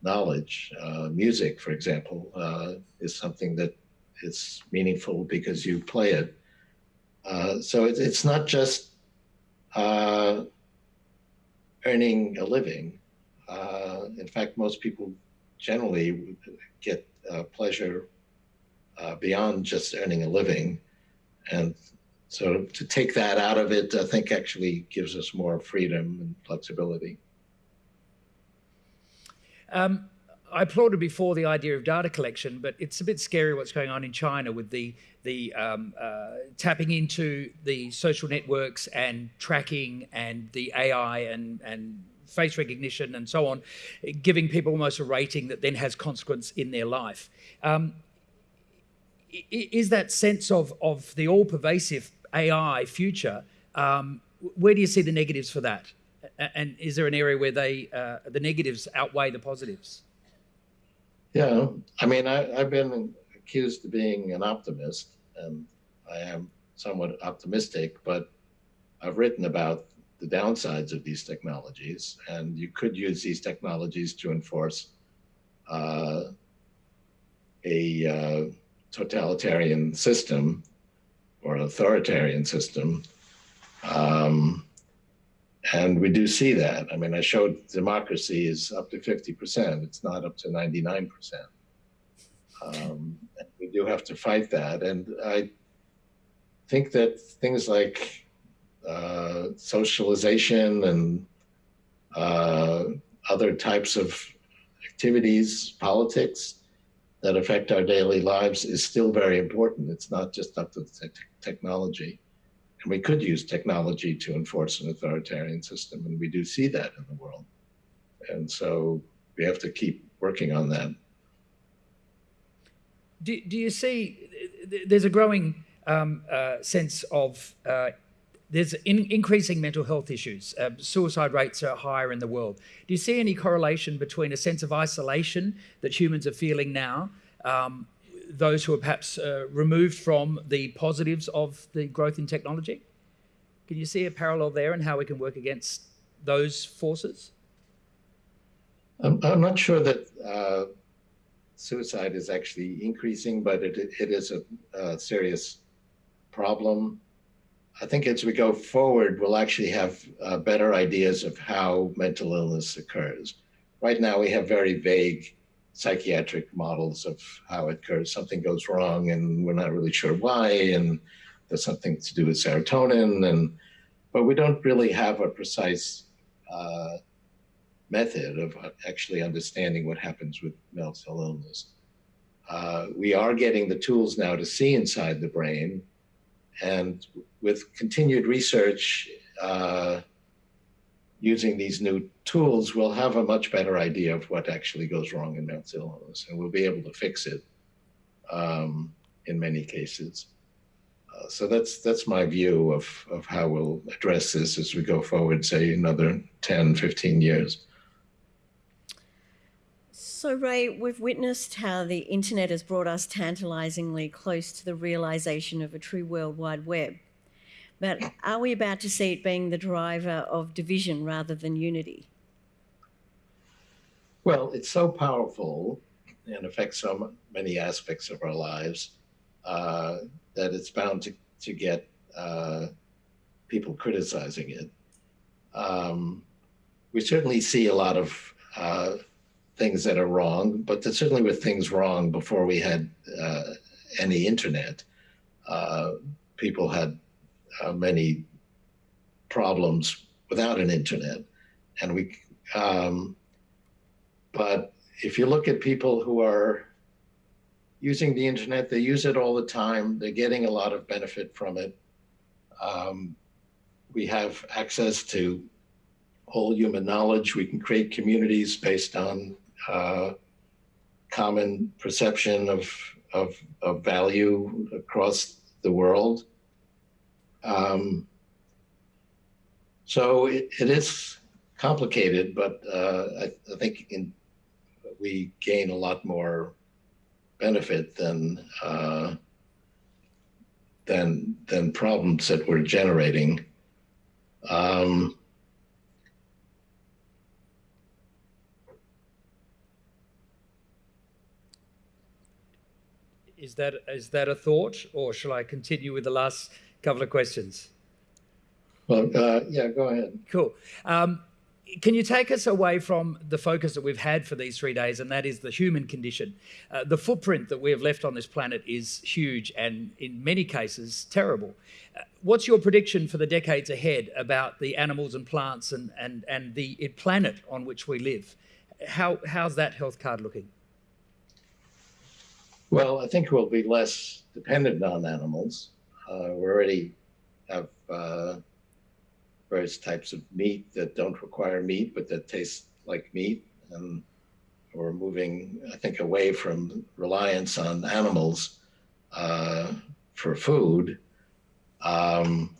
knowledge. Uh, music, for example, uh, is something that is meaningful because you play it. Uh, so it, it's not just uh, earning a living. in fact, most people generally get pleasure beyond just earning a living. And so to take that out of it, I think actually gives us more freedom and flexibility. Um, I applauded before the idea of data collection, but it's a bit scary what's going on in China with the the um, uh, tapping into the social networks and tracking and the AI and and face recognition and so on, giving people almost a rating that then has consequence in their life. Um, is that sense of of the all pervasive AI future? Um, where do you see the negatives for that? And is there an area where they uh, the negatives outweigh the positives? Yeah, I mean, I, I've been accused of being an optimist, and I am somewhat optimistic, but I've written about the downsides of these technologies, and you could use these technologies to enforce uh, a uh, totalitarian system or an authoritarian system. Um, and we do see that. I mean, I showed democracy is up to 50%, it's not up to 99%. Um, we do have to fight that. And I think that things like uh, socialization and uh, other types of activities, politics that affect our daily lives is still very important. It's not just up to the te technology. And we could use technology to enforce an authoritarian system, and we do see that in the world. And so we have to keep working on that. Do, do you see there's a growing um, uh, sense of uh, there's in, increasing mental health issues. Uh, suicide rates are higher in the world. Do you see any correlation between a sense of isolation that humans are feeling now um, those who are perhaps uh, removed from the positives of the growth in technology? Can you see a parallel there and how we can work against those forces? I'm, I'm not sure that uh, suicide is actually increasing, but it, it is a, a serious problem. I think as we go forward, we'll actually have uh, better ideas of how mental illness occurs. Right now, we have very vague psychiatric models of how it occurs. Something goes wrong and we're not really sure why, and there's something to do with serotonin, and but we don't really have a precise uh, method of actually understanding what happens with mental illness. Uh, we are getting the tools now to see inside the brain, and with continued research, uh, using these new tools, we'll have a much better idea of what actually goes wrong in mental illness, and we'll be able to fix it um, in many cases. Uh, so that's that's my view of, of how we'll address this as we go forward, say another 10, 15 years. So, Ray, we've witnessed how the internet has brought us tantalizingly close to the realization of a true World Wide Web. But are we about to see it being the driver of division rather than unity? Well, it's so powerful and affects so many aspects of our lives uh, that it's bound to, to get uh, people criticizing it. Um, we certainly see a lot of uh, things that are wrong, but there certainly were things wrong before we had uh, any internet. Uh, people had uh, many problems without an internet. And we, um, but if you look at people who are using the internet, they use it all the time. They're getting a lot of benefit from it. Um, we have access to all human knowledge. We can create communities based on uh, common perception of, of, of value across the world. Um, so it, it is complicated, but uh, I, I, think in, we gain a lot more benefit than uh, than than problems that we're generating. Um, is that is that a thought, or shall I continue with the last couple of questions. Well, uh, yeah, go ahead. Cool. Um, can you take us away from the focus that we've had for these three days, and that is the human condition? Uh, the footprint that we have left on this planet is huge and, in many cases, terrible. Uh, what's your prediction for the decades ahead about the animals and plants and, and, and the planet on which we live? How, how's that health card looking? Well, I think we'll be less dependent on animals. Uh, we already have uh, various types of meat that don't require meat, but that taste like meat. And we're moving, I think, away from reliance on animals uh, for food. Um,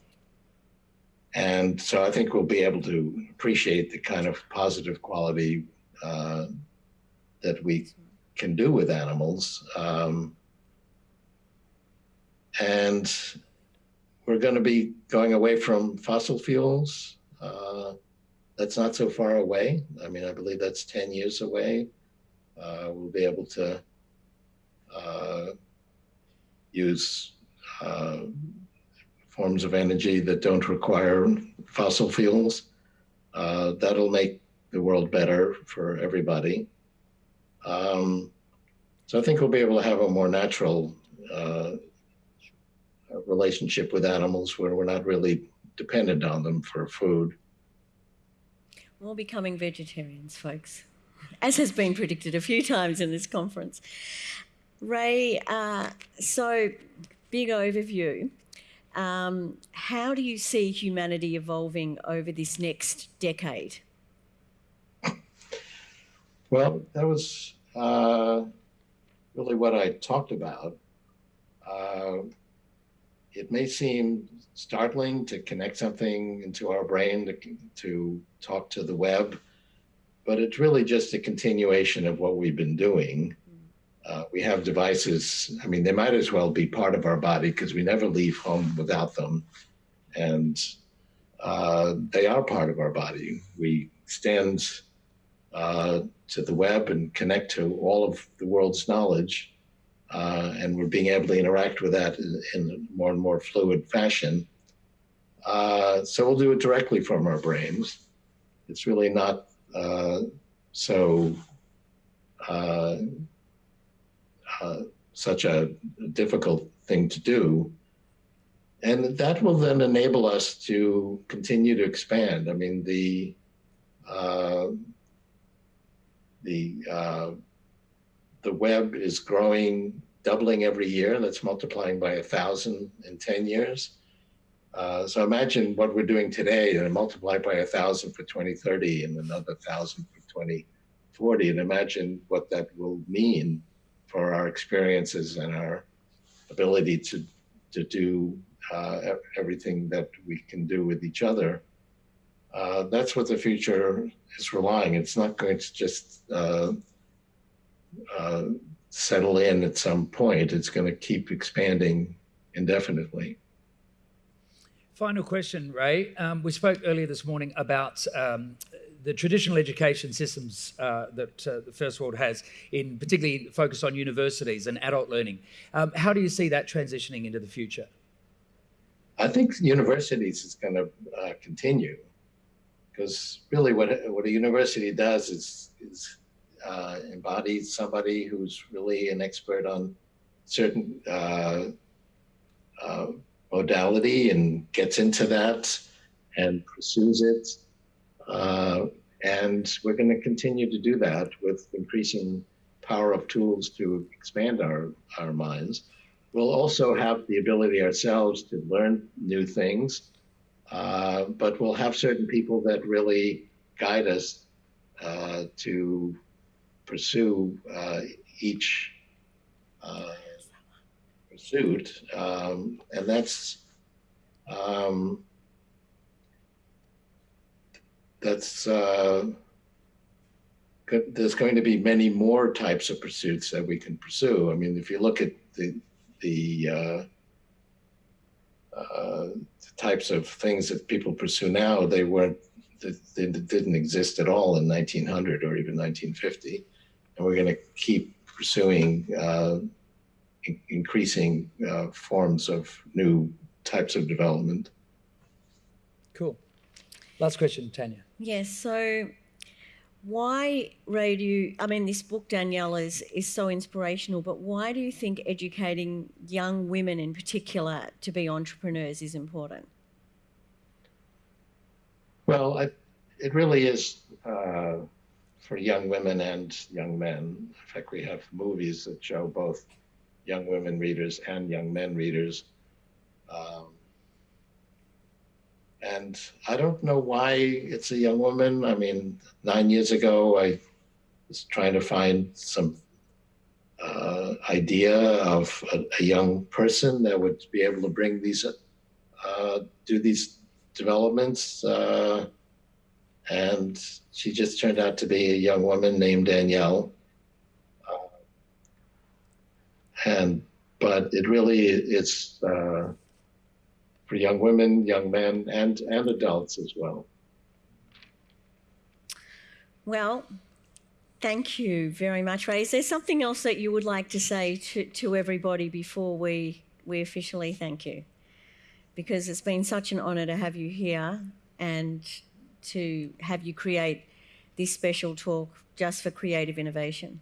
and so I think we'll be able to appreciate the kind of positive quality uh, that we can do with animals. Um, and we're going to be going away from fossil fuels. Uh, that's not so far away. I mean, I believe that's 10 years away. Uh, we'll be able to uh, use uh, forms of energy that don't require fossil fuels. Uh, that'll make the world better for everybody. Um, so I think we'll be able to have a more natural uh, relationship with animals where we're not really dependent on them for food. We're all becoming vegetarians, folks, as has been predicted a few times in this conference. Ray, uh, so big overview. Um, how do you see humanity evolving over this next decade? Well, that was uh, really what I talked about. Uh, it may seem startling to connect something into our brain to, to talk to the web, but it's really just a continuation of what we've been doing. Uh, we have devices, I mean, they might as well be part of our body because we never leave home without them. And uh, they are part of our body. We stand uh, to the web and connect to all of the world's knowledge uh, and we're being able to interact with that in, in more and more fluid fashion. Uh, so we'll do it directly from our brains. It's really not uh, so uh, uh, such a difficult thing to do. And that will then enable us to continue to expand. I mean, the uh, the the web is growing, doubling every year. That's multiplying by a thousand in 10 years. Uh, so imagine what we're doing today and multiply by a thousand for 2030 and another thousand for 2040. And imagine what that will mean for our experiences and our ability to, to do uh, everything that we can do with each other. Uh, that's what the future is relying. It's not going to just uh, settle in at some point. It's going to keep expanding indefinitely. Final question, Ray. Um, we spoke earlier this morning about um, the traditional education systems uh, that uh, the First World has, in particularly focus on universities and adult learning. Um, how do you see that transitioning into the future? I think universities is going to uh, continue because really what, what a university does is, is uh, embodies somebody who's really an expert on certain uh, uh, modality and gets into that and pursues it. Uh, and we're going to continue to do that with increasing power of tools to expand our, our minds. We'll also have the ability ourselves to learn new things, uh, but we'll have certain people that really guide us uh, to pursue uh, each uh, pursuit, um, and that's um, that's uh, there's going to be many more types of pursuits that we can pursue. I mean, if you look at the the, uh, uh, the types of things that people pursue now, they weren't they didn't exist at all in 1900 or even 1950 and we're going to keep pursuing uh, in increasing uh, forms of new types of development. Cool. Last question, Tania. Yes. So, why Ray? Do you? I mean, this book, Danielle, is is so inspirational. But why do you think educating young women, in particular, to be entrepreneurs is important? Well, I, it really is uh, for young women and young men. In fact, we have movies that show both young women readers and young men readers. Um, and I don't know why it's a young woman. I mean, nine years ago, I was trying to find some uh, idea of a, a, young person that would be able to bring these, uh, do these developments. Uh, and she just turned out to be a young woman named Danielle. Uh, and but it really it's uh, for young women, young men, and and adults as well. Well, thank you very much, Ray. Is there something else that you would like to say to, to everybody before we we officially thank you? Because it's been such an honour to have you here and to have you create this special talk just for creative innovation.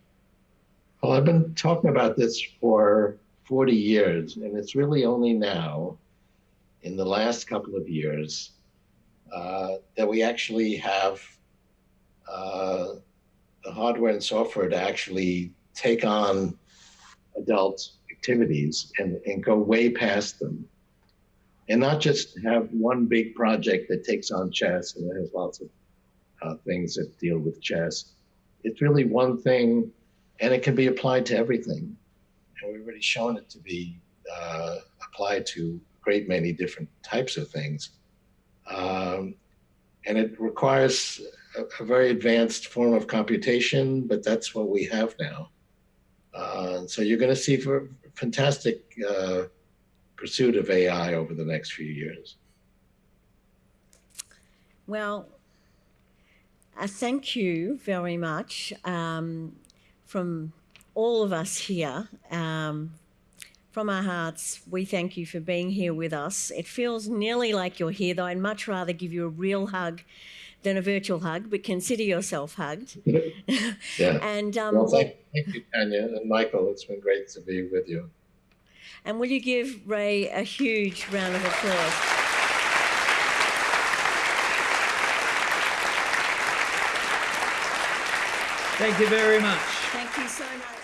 Well, I've been talking about this for 40 years, and it's really only now in the last couple of years uh, that we actually have uh, the hardware and software to actually take on adult activities and, and go way past them. And not just have one big project that takes on chess and has lots of uh, things that deal with chess. It's really one thing, and it can be applied to everything. And we've already shown it to be uh, applied to great many different types of things. Um, and it requires a, a, very advanced form of computation, but that's what we have now. Uh, so you're going to see for fantastic uh, pursuit of AI over the next few years. Well, uh, thank you very much um, from all of us here um, from our hearts, we thank you for being here with us. It feels nearly like you're here, though I'd much rather give you a real hug than a virtual hug, but consider yourself hugged. yeah. and um, well, thank, thank you, Tania and Michael. It's been great to be with you. And will you give Ray a huge round of applause? Thank you very much. Thank you so much, Ray.